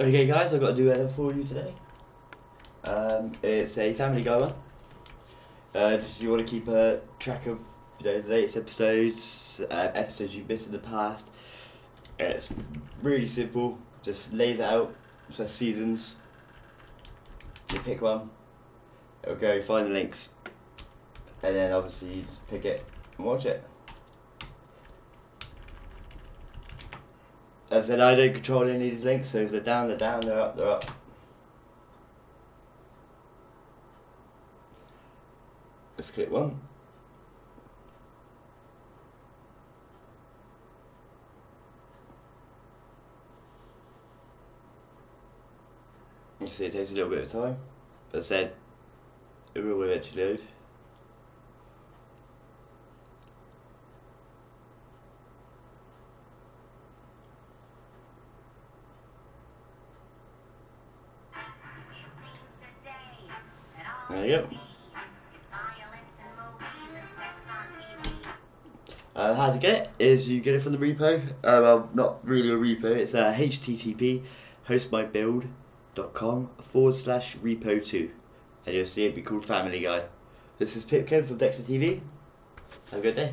Okay, guys, I've got a edit for you today. Um, it's a Family one. Uh, just if you want to keep a track of you know, the latest episodes, uh, episodes you've missed in the past. It's really simple. Just lays it out. So seasons. You pick one. It'll go find the links, and then obviously you just pick it and watch it. I said, I don't control any of these links, so if they're down, they're down, they're up, they're up. Let's click one. You see it takes a little bit of time, but I said, it will eventually load. There you go. Uh, how to get it is you get it from the repo. Uh, well, not really a repo. It's uh, http hostmybuild.com forward slash repo two, and you'll see it be called Family Guy. This is Pipkin from Dexter TV. Have a good day.